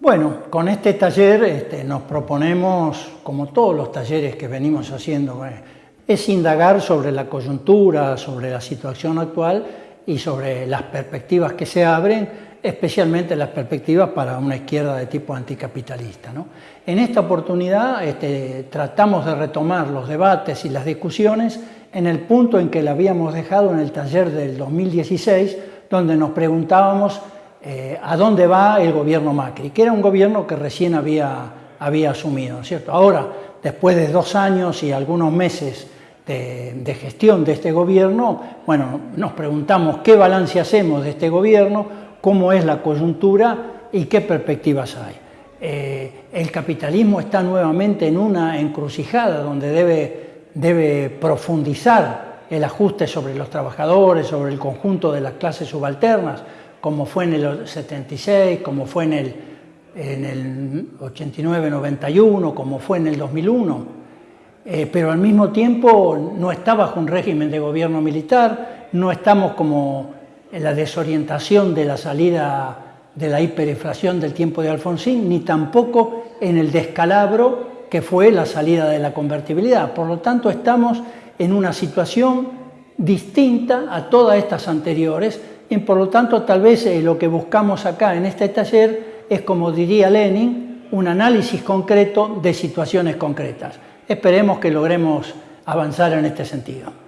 Bueno, con este taller este, nos proponemos, como todos los talleres que venimos haciendo, eh, es indagar sobre la coyuntura, sobre la situación actual y sobre las perspectivas que se abren, especialmente las perspectivas para una izquierda de tipo anticapitalista. En esta oportunidad este, tratamos de retomar los debates y las discusiones en el punto en que la habíamos dejado en el taller del 2016, donde nos preguntábamos eh, a dónde va el gobierno Macri, que era un gobierno que recién había, había asumido, ¿cierto? Ahora, después de dos años y algunos meses de, gestión de este gobierno, bueno, nos preguntamos qué balance hacemos de este gobierno, cómo es la coyuntura y qué perspectivas hay. Eh, el capitalismo está nuevamente en una encrucijada donde debe, debe profundizar el ajuste sobre los trabajadores, sobre el conjunto de las clases subalternas, como fue en el 76, como fue en el, en el 89-91, como fue en el 2001, eh, pero al mismo tiempo no está bajo un régimen de gobierno militar, no estamos como en la desorientación de la salida de la hiperinflación del tiempo de Alfonsín, ni tampoco en el descalabro que fue la salida de la convertibilidad. Por lo tanto, estamos en una situación distinta a todas estas anteriores, y por lo tanto tal vez eh, lo que buscamos acá en este taller es, como diría Lenin, un análisis concreto de situaciones concretas. Esperemos que logremos avanzar en este sentido.